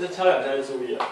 这敲两下就注意了